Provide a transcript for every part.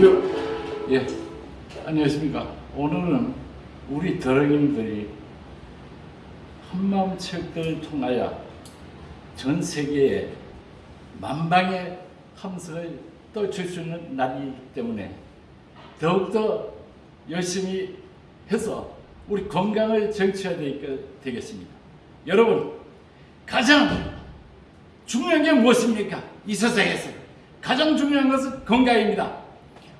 큐. 예, 안녕하십니까. 오늘은 우리 더러님들이 한마음 체육대회를 통하여 전 세계에 만방의 함성을 떨칠 수 있는 날이기 때문에 더욱더 열심히 해서 우리 건강을 쟁취해야 되- 되겠습니다. 여러분, 가장 중요한 게 무엇입니까? 이 세상에서 가장 중요한 것은 건강입니다.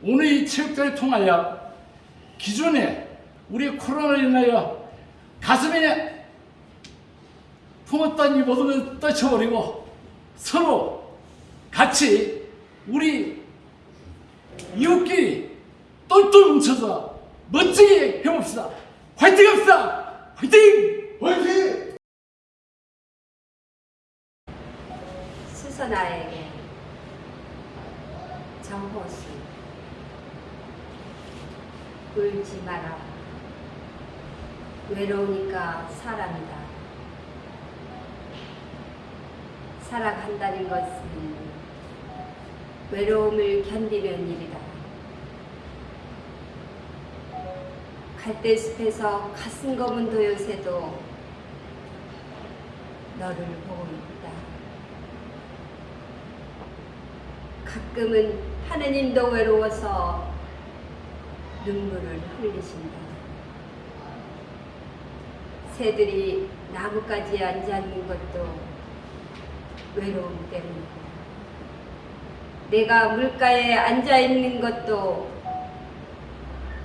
오늘 이 체육대회를 통하여 기존에 우리 코로나로 인하여 가슴에 품었던 이 모든 걸 떨쳐버리고 서로 같이 우리 이웃끼리 똘똘 뭉쳐서 멋지게 해봅시다. 화이팅 합시다. 화이팅! 화이팅! 수선아에게 정호수 울지 마라. 외로우니까 사람이다. 살아간다는 것은 외로움을 견디는 일이다. 갈대숲에서 가슴 검은 도요새도 너를 보고 있다. 가끔은 하느님도 외로워서 눈물을 흘리신다. 새들이 나뭇가지에 앉아 있는 것도 외로움 때문이고, 내가 물가에 앉아 있는 것도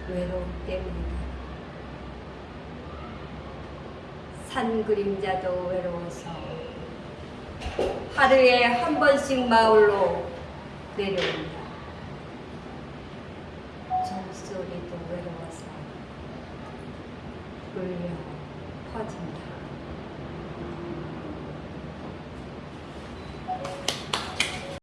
외로움 때문이다. 산 그림자도 외로워서 하루에 한 번씩 마을로 내려온다. 소리도 외로워서 울려 퍼진다.